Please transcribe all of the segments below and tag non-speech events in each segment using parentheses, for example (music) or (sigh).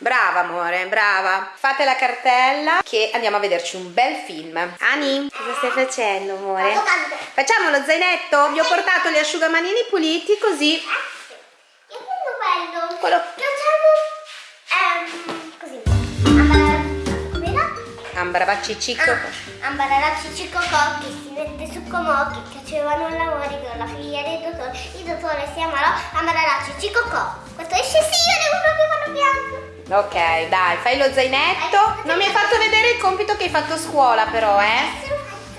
Brava amore, brava. Fate la cartella che andiamo a vederci un bel film. Ani, cosa stai facendo amore? Facciamo lo zainetto? Vi ho portato gli asciugamanini puliti così. Io prendo quello. Quello- Facciamo ehm, così. Ambaracci, com'era? Ambarabacci cicco. Ah, Ambaracci Cicocò che si mette su Comò che facevano lavori con la figlia del dottore. Il dottore si chiamava Ambaracci Cicocò. Questo esce sì, io devo proprio farlo piano. Ok, dai, fai lo zainetto. Non mi hai fatto vedere il compito che hai fatto a scuola però, eh?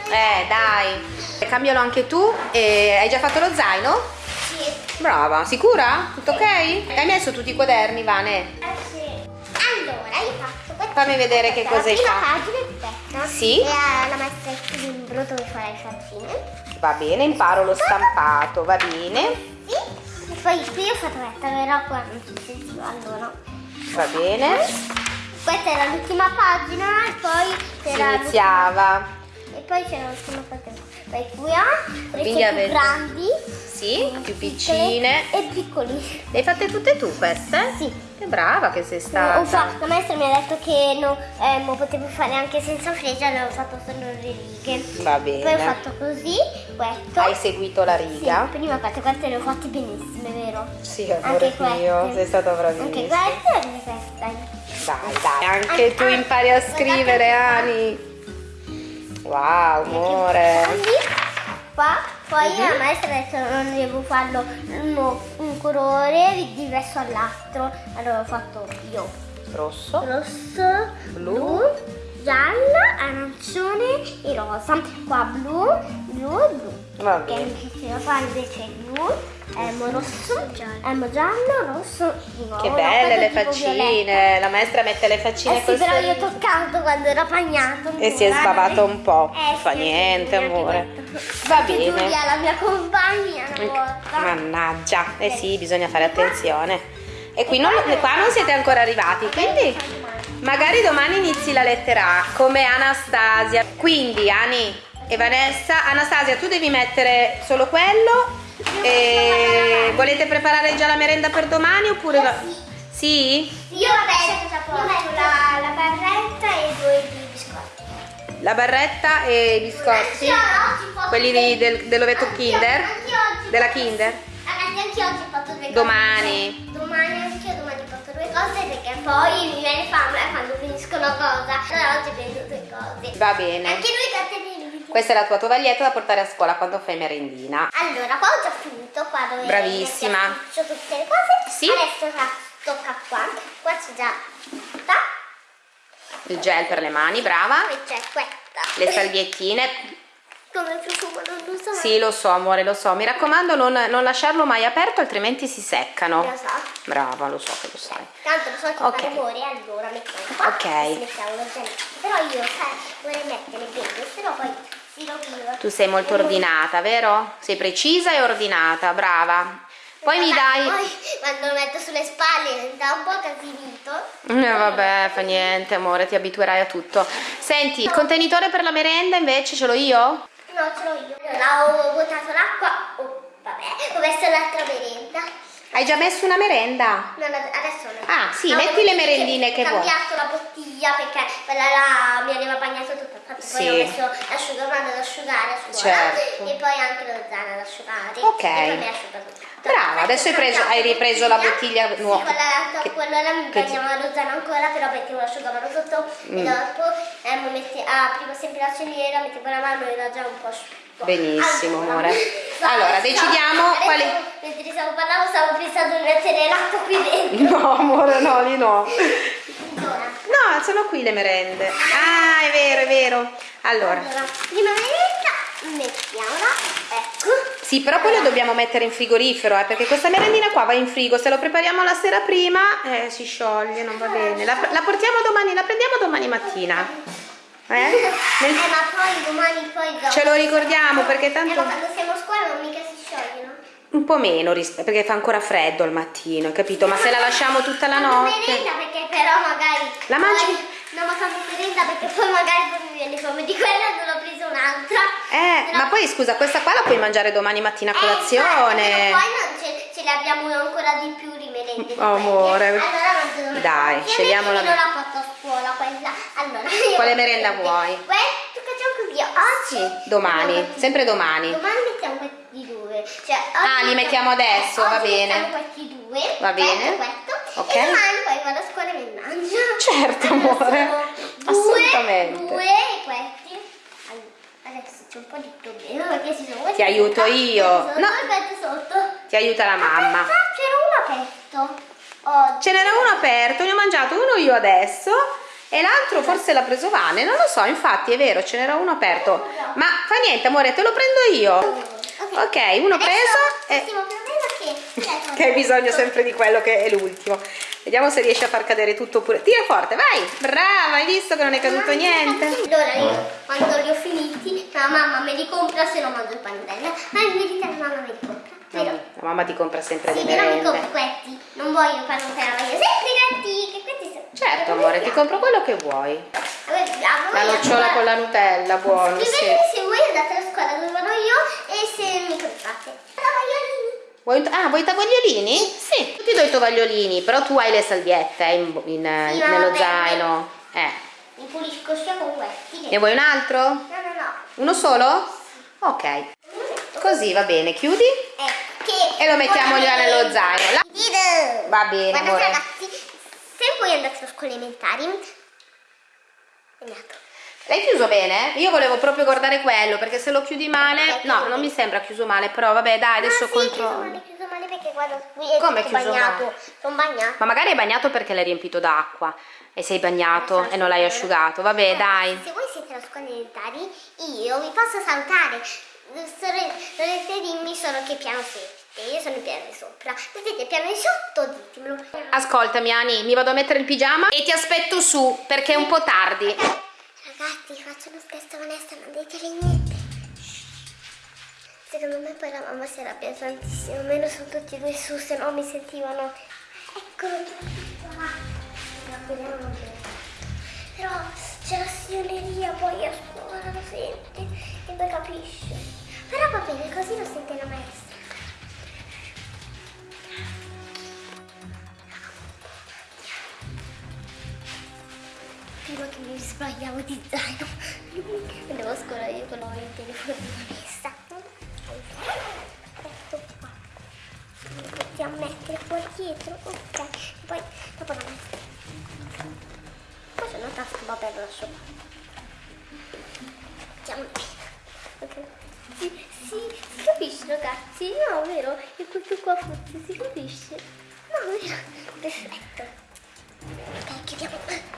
Eh, dai. Cambialo anche tu. E hai già fatto lo zaino? Sì. Brava, sicura? Tutto ok? Hai messo tutti i quaderni, Vane? Eh sì. Allora, io faccio questo. Fammi vedere che cosa hai La prima fatto. pagina è. Sì. E la maestra il libro dove fare le faccine. Va bene, imparo lo stampato, va bene. Sì. E poi qui ho fatto questa, però qua non si sentiva allora. Va bene. Questa era l'ultima pagina e poi Si c'era iniziava. l'ultima- e poi c'era l'ultima pagina. Qui ha Quindi più avete- grandi, Sì, più piccine. e piccoli. Le hai fatte tutte tu queste? Sì. Che brava che sei Ho stata. fatto, la maestra mi ha detto che no, eh, lo potevo fare anche senza freccia, avevo fatto solo le righe. Va Poi ho bene. fatto così, questo. Hai seguito la Sì, riga? prima queste, queste le ho fatte benissime, vero? Sì, Anche amore queste. mio, sei stata Anche bravissima. queste e anche queste. Dai, dai, anche Anche- tu impari a guardate scrivere. Ani. Wow, amore. Così, qua. Poi Mhm. la maestra ha detto non devo farlo uno- un colore diverso all'altro. Allora ho fatto io Rosso. rosso, Blu. blu, giallo, arancione e rosa. Qua blu, blu e blu. Va Che bene. mi piaceva fare invece blu, emo rosso, emo giallo, rosso di nuovo. Che belle le tipo violetta. faccine. La maestra mette le faccine Eh sì, però io ho toccato quando era bagnato. E si è sbavato un po'. Eh, Fa sì, niente, amore. Va bene. Giulia, la mia compagna, una Anche- volta. Mannaggia. Eh sì, bisogna fare attenzione. E qui non, qua non siete ancora arrivati, quindi magari domani inizi la lettera A, come Anastasia. Quindi, Ani e Vanessa, Anastasia, tu devi mettere solo quello. E volete preparare già la merenda per domani oppure... va- Sì? Io vabbè, io metto la, la barretta e due di biscotti. La barretta e i biscotti? Quelli di- del- dell'ovetto Kinder? Della Kinder? Ragazzi, anche oggi ho fatto due cose. Domani. Domani anche io domani ho fatto due cose perché poi mi viene fame quando finisco una cosa. Allora oggi prendo due cose. Va bene. Anche lui cattivini. Questa è la tua tovaglietta da portare a scuola quando fai merendina. Allora, qua ho già finito, qua dove Bravissima. C'ho tutte le cose. Sì. Adesso qua- tocca qua. Qua c'è già questa. Il gel per le mani, brava. Poi c'è questa. Le salviettine. Come profumo non lo so. Sì, lo so, amore, lo so. Mi raccomando, non, non lasciarlo mai aperto, altrimenti si seccano. Lo so. Brava, lo so che lo sai. Tanto lo so che Ok. fa rumore, allora mettiamo qua. Ok. Mettiamo lo zainetto. Però io sai, vorrei mettere bene, no poi. Tu sei molto ordinata, vero? Sei precisa e ordinata, brava. Poi mi dai... Poi quando lo metto sulle spalle diventa un po' casinito. Eh, vabbè, fa niente, amore, ti abituerai a tutto. Senti, il contenitore per la merenda invece ce l'ho io? No, ce l'ho io. Allora, ho buttato l'acqua. Oh, vabbè, ho messo l'altra merenda. Hai già messo una merenda? No, no, adesso no. Ah, sì, No, metti le merendine che Ho vuoi. cambiato la bottiglia perché quella là mi aveva bagnato tutta. Infatti Sì. poi ho messo l'asciugamano ad asciugare a scuola. Certo. E poi anche lo zaino ad asciugare. Ok. E mi tutto. Brava, adesso hai preso- hai ripreso la bottiglia nuova. Sì, quella là, Che- quella là mi bagnava lo zaino ancora, però mettevo l'asciugamano sotto Mm. e dopo eh, mette- aprivo sempre la ceniera, mettevo la mano e era già un po' asciutto. Benissimo, Allora, amore. (laughs) Allora, decidiamo Adesso, quali... Mentre stavo parlando stavo pensando di mettere l'acqua qui dentro. No, amore, no, lì no. (laughs) Allora, No, sono qui le merende. Ah, è vero, è vero. Allora, allora, prima merenda mettiamola, ecco. sì, però poi lo dobbiamo mettere in frigorifero, eh, perché questa merendina qua va in frigo. Se lo prepariamo la sera prima, eh, si scioglie, non va bene. La, la portiamo domani, la prendiamo domani mattina. Eh? Eh, Nel- ma poi domani poi dopo. Ce lo ricordiamo, perché Eh, tanto... ma quando siamo a scuola non mica si scioglie, no? Un po' meno, perché fa ancora freddo al mattino, hai capito? Ma se la lasciamo tutta la notte... merenda perché però magari... La mangi? No, ma fanno merenda perché poi magari poi mi viene fame di quella non ho preso un'altra. Eh, Però- ma poi scusa, questa qua la puoi mangiare domani mattina a Eh, colazione. però poi non c'è ce le abbiamo ancora di più di merende. di Amore. quelle. Allora mangio. Dai, Ovviamente scegliamo la io non la porto a scuola quella. Allora, Quale merenda vuoi? Facciamo così. Oggi Sì, domani, sempre domani. Domani mettiamo questi due. Cioè, Ah, li mettiamo adesso, va bene. questi due. Va bene. Questo, questo. Ok. E domani poi vado a scuola e mi mangio. Certo, Allora, amore. sono Assolutamente. Due, due e questi. Allora, Adesso c'è un po' di problema perché ci sono Ti aiuto io. sotto No. sotto. Ti aiuta la mamma. Ah, c'era uno aperto. Oggi. Ce n'era uno aperto, ne ho mangiato uno io adesso e l'altro forse l'ha preso Vane, non lo so, infatti è vero, ce n'era uno aperto. Ma fa niente, amore, te lo prendo io. Ok, uno Adesso, preso e L'ultimo problema è che... (laughs) che hai bisogno sempre di quello che è l'ultimo. Vediamo se riesci a far cadere tutto pure. Tira forte, vai! Brava, hai visto che non è caduto niente? Allora io quando li ho finiti, la mamma me li compra se non mangio il pannello. Ma in verità la mamma me li compra. Vero? La mamma ti compra sempre Sì, le però mi compro merende. questi. Non voglio fare un canale, voglio sempre gatti. Che questi sono. Certo, amore, ti compro quello che vuoi. La La nocciola con la Nutella, buono, sì. Comprate. Cavaiolini. Vuoi, ah, vuoi i tovagliolini? Sì. Io ti do i tovagliolini, però tu hai le salviette eh, in- in- Sì, ma nello zaino. Eh. Mi pulisco sia con questi. Ne vuoi un altro? No, no, no. Uno solo? Ok. Così va bene, chiudi che e lo mettiamo già nello zaino. La-. Va bene, Guardate amore. ragazzi, se voi andate alle scuole elementari, andiamo. L'hai chiuso bene? Io volevo proprio guardare quello perché se lo chiudi male, no, non mi sembra chiuso male, però vabbè, dai, adesso ah, sì, controllo. chiuso male perché guarda qui è Come chiuso bagnato. male? Sono bagnato. Ma magari hai bagnato perché l'hai riempito d'acqua e sei bagnato e non l'hai asciugato. Vabbè, dai. Se voi siete alle scuole elementari, io vi posso salutare. Dovete dirmi solo che piano siete. Io sono il piano di sopra. Se siete il piano di sotto, ditemelo. Ascoltami, Ani, mi vado a mettere il pigiama e ti aspetto su perché è un po' tardi. Ragazzi, faccio uno scherzo Vanessa, non ditele niente. Secondo me poi la mamma si arrabbia tantissimo, almeno sono tutti e due su, se no mi sentivano. Eccolo bene. Però c'è la signoreria poi a scuola, lo sente e poi capisce. Però va bene, così lo sente la maestra. Sbagliavo di zaino. Andevo a scuola io con il telefono di Vanessa. Ecco qua. Lo possiamo mettere qua dietro. Ok. Poi dopo la metto. Poi una tasca, vabbè lo lascio. Mettiamo Ok. Sì, sì, si capisce ragazzi? No, vero? E questo qua forse si capisce? No, vero? Perfetto. Ok, chiudiamo.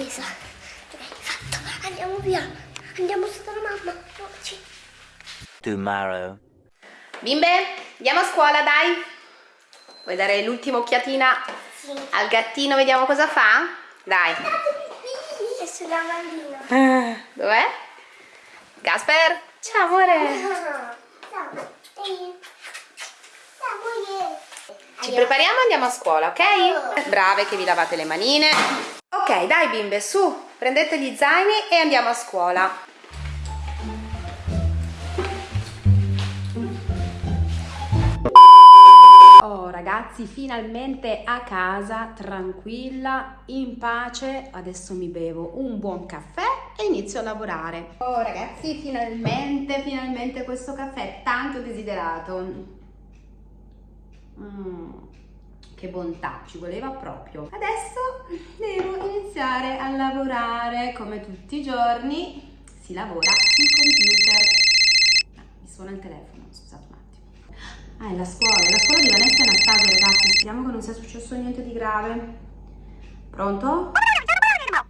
Ok, fatto. Andiamo via. Andiamo sotto la mamma. Oggi. tomorrow. Bimbe, andiamo a scuola, dai. Vuoi dare l'ultima occhiatina Sì. al gattino, vediamo cosa fa? Dai. È sulla mandina. Dov'è? Gasper? Ciao, amore. Ciao. Ehi. Ciao, amore. Ci prepariamo e andiamo a scuola, ok? Brave che vi lavate le manine. Ok, dai bimbe, su, prendete gli zaini e andiamo a scuola. Oh ragazzi, finalmente a casa, tranquilla, in pace. Adesso mi bevo un buon caffè e inizio a lavorare. Oh ragazzi, finalmente, finalmente questo caffè tanto desiderato. Mm, che bontà, ci voleva proprio. Adesso devo iniziare a lavorare come tutti i giorni. Si lavora sul computer. Ah, mi suona il telefono, scusate un attimo. Ah, è la scuola, è la scuola di Vanessa e Anastasia, ragazzi. Speriamo che non sia successo niente di grave. Pronto?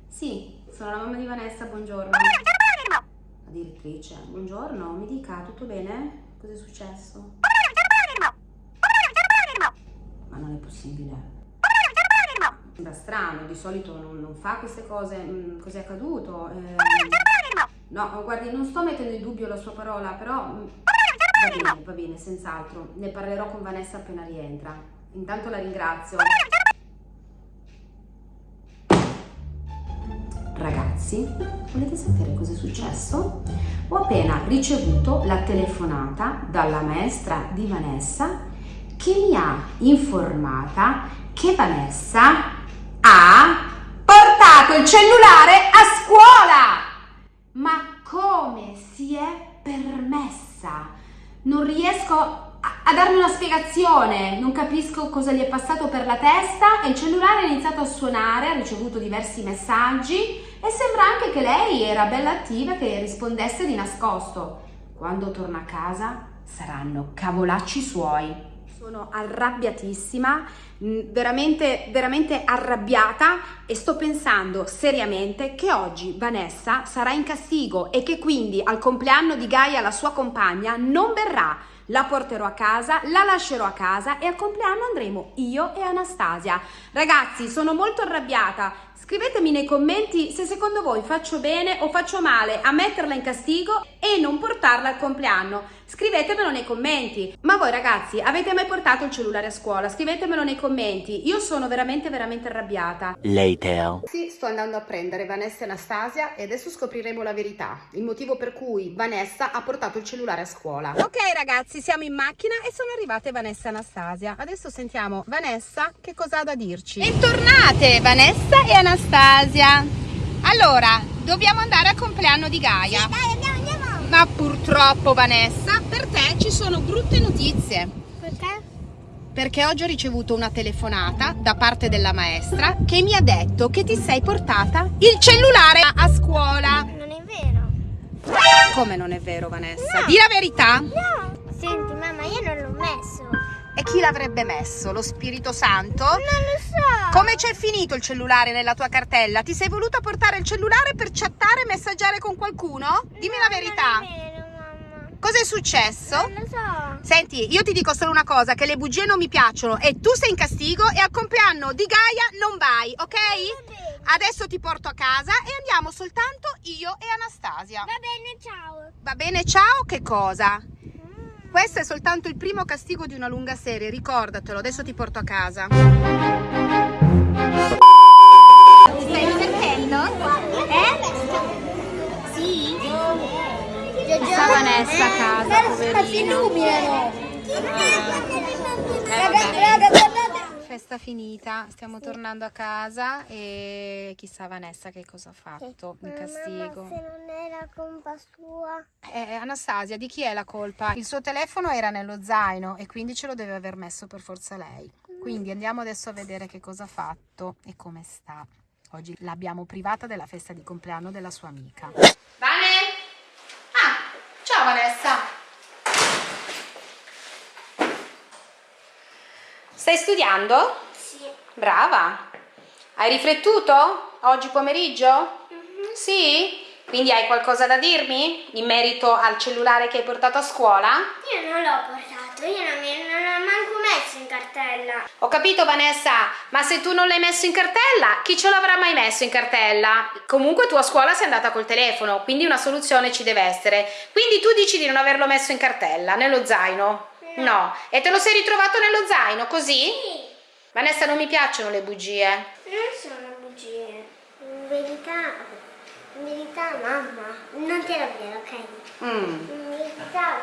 Sì, sono la mamma di Vanessa, buongiorno. La direttrice, buongiorno, mi dica, tutto bene? Cos'è successo? Ma non è possibile. Strano, di solito non, non fa queste cose. Mm, Cos'è accaduto? Eh, no, guardi, non sto mettendo in dubbio la sua parola, però mm, va bene, va bene, senz'altro. Ne parlerò con Vanessa appena rientra. Intanto la ringrazio. Ragazzi, volete sapere cosa è successo? Ho appena ricevuto la telefonata dalla maestra di Vanessa che mi ha informata che Vanessa il cellulare a scuola. Ma come si è permessa? Non riesco a, a darmi una spiegazione, non capisco cosa gli è passato per la testa e il cellulare ha iniziato a suonare, ha ricevuto diversi messaggi e sembra anche che lei era bella attiva che rispondesse di nascosto. Quando torna a casa saranno cavolacci suoi. Sono arrabbiatissima, mh, veramente, veramente arrabbiata e sto pensando seriamente che oggi Vanessa sarà in castigo e che quindi al compleanno di Gaia, la sua compagna, non verrà. La porterò a casa, la lascerò a casa e al compleanno andremo io e Anastasia. Ragazzi, sono molto arrabbiata. Scrivetemi nei commenti se secondo voi faccio bene o faccio male a metterla in castigo e non portarla al compleanno. Scrivetemelo nei commenti. Ma voi ragazzi, avete mai portato il cellulare a scuola? Scrivetemelo nei commenti. Io sono veramente veramente arrabbiata. Later. Sì, sto andando a prendere Vanessa e Anastasia e adesso scopriremo la verità, il motivo per cui Vanessa ha portato il cellulare a scuola. Ok ragazzi, siamo in macchina e sono arrivate Vanessa e Anastasia. Adesso sentiamo Vanessa che cosa ha da dirci. Bentornate Vanessa e Anastasia. Allora, dobbiamo andare al compleanno di Gaia. Dai, andiamo, andiamo. Ma purtroppo Vanessa, per te ci sono brutte notizie. Perché? Perché oggi ho ricevuto una telefonata da parte della maestra che mi ha detto che ti sei portata il cellulare a scuola. Non è vero. Come non è vero, Vanessa? Di la verità. No. Senti, mamma, io non l'ho messo. E chi l'avrebbe messo? Lo Spirito Santo? Non lo so. Come c'è finito il cellulare nella tua cartella? Ti sei voluta portare il cellulare per chattare e messaggiare con qualcuno? Dimmi la verità. Non è vero, mamma. Cos'è successo? Non lo so. Senti, io ti dico solo una cosa, che le bugie non mi piacciono e tu sei in castigo e al compleanno di Gaia non vai, ok? bene. Adesso ti porto a casa e andiamo soltanto io e Anastasia. Va bene, ciao. Va bene, ciao, che cosa? Questo è soltanto il primo castigo di una lunga serie, ricordatelo, adesso ti porto a casa. Ti stai divertendo? Eh? Sì. Sta Vanessa a casa, poverina. si illuminano. Raga, guardate. Festa finita, stiamo tornando a casa e chissà Vanessa che cosa ha fatto in castigo. Colpa sua. Eh, Anastasia, di chi è la colpa? Il suo telefono era nello zaino e quindi ce lo deve aver messo per forza lei. Quindi andiamo adesso a vedere che cosa ha fatto e come sta. Oggi l'abbiamo privata della festa di compleanno della sua amica. Vane? Ah, ciao Vanessa. Stai studiando? Sì. Brava. Hai riflettuto oggi pomeriggio? Sì? Quindi hai qualcosa da dirmi in merito al cellulare che hai portato a scuola? Io non l'ho portato, io non, mi- non l'ho manco messo in cartella. Ho capito Vanessa, ma se tu non l'hai messo in cartella, chi ce l'avrà mai messo in cartella? Comunque tu a scuola sei andata col telefono, quindi una soluzione ci deve essere. Quindi tu dici di non averlo messo in cartella, nello zaino? No. E te lo sei ritrovato nello zaino, così? Sì. Vanessa, non mi piacciono le bugie. Non sono bugie. In verità, verità, mamma, non te lo dire, ok? Mm. Verità,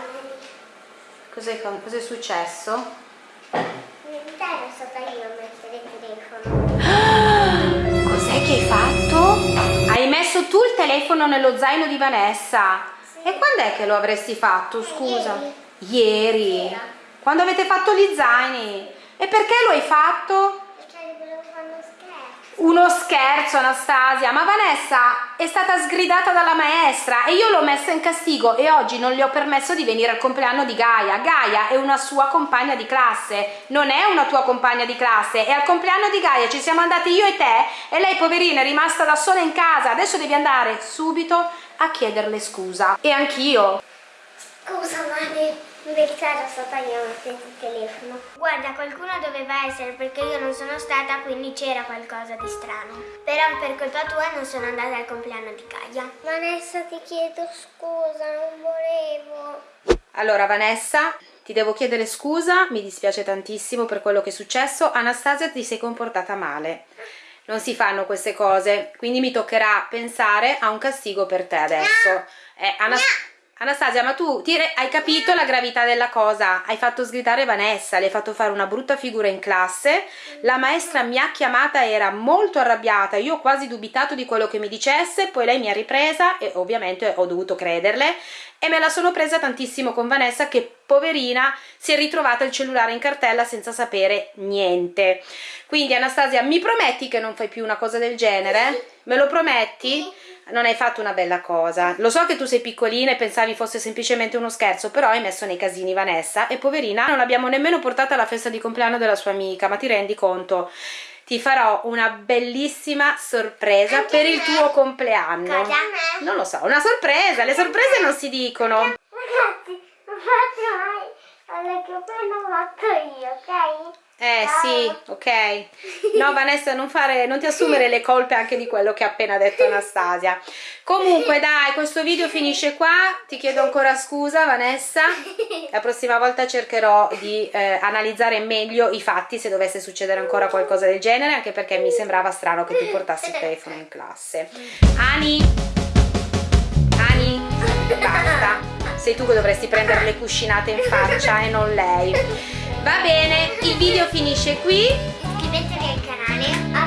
Cos'è, cos'è successo? verità ero stata io a mettere il telefono. (gasps) Cos'è che hai fatto? Hai messo tu il telefono nello zaino di Vanessa? Sì. E quando è che lo avresti fatto, scusa? Ieri. Ieri? Sera. Quando avete fatto gli zaini? E perché lo hai fatto? Perché volevo fare uno scherzo. Uno scherzo, Anastasia, ma Vanessa è stata sgridata dalla maestra e io l'ho messa in castigo e oggi non le ho permesso di venire al compleanno di Gaia. Gaia è una sua compagna di classe, non è una tua compagna di classe. E al compleanno di Gaia ci siamo andati io e te e lei, poverina, è rimasta da sola in casa. Adesso devi andare subito a chiederle scusa. E anch'io. Scusa, Mari. In verità ero stata io a mettere il telefono. Guarda, qualcuno doveva essere perché io non sono stata, quindi c'era qualcosa di strano. Però per colpa tua non sono andata al compleanno di Gaia. Vanessa, ti chiedo scusa, non volevo. Allora, Vanessa, ti devo chiedere scusa, mi dispiace tantissimo per quello che è successo. Anastasia, ti sei comportata male. Non si fanno queste cose, quindi mi toccherà pensare a un castigo per te adesso. Eh, Anas- Anastasia, ma tu ti hai capito la gravità della cosa? Hai fatto sgridare Vanessa, le hai fatto fare una brutta figura in classe. La maestra mi ha chiamata, era molto arrabbiata. Io ho quasi dubitato di quello che mi dicesse, poi lei mi ha ripresa e ovviamente ho dovuto crederle. E me la sono presa tantissimo con Vanessa, che poverina si è ritrovata il cellulare in cartella senza sapere niente. Quindi, Anastasia, mi prometti che non fai più una cosa del genere? Me lo prometti? Non hai fatto una bella cosa. Lo so che tu sei piccolina e pensavi fosse semplicemente uno scherzo, però hai messo nei casini Vanessa e poverina non l'abbiamo nemmeno portata alla festa di compleanno della sua amica, ma ti rendi conto? Ti farò una bellissima sorpresa Anche per il me. tuo compleanno. Cosa me? Non lo so, una sorpresa, le sorprese non si dicono. Ragazzi, non faccio mai alle che ho fatto io, ok? Eh sì, ok. No Vanessa, non, fare, non ti assumere le colpe anche di quello che ha appena detto Anastasia. Comunque dai, questo video finisce qua. Ti chiedo ancora scusa Vanessa. La prossima volta cercherò di eh, analizzare meglio i fatti se dovesse succedere ancora qualcosa del genere, anche perché mi sembrava strano che tu portassi il telefono in classe. Ani, Ani, basta. Sei tu che dovresti prendere le cuscinate in faccia e non lei. Va bene, il video finisce qui. Iscrivetevi al canale,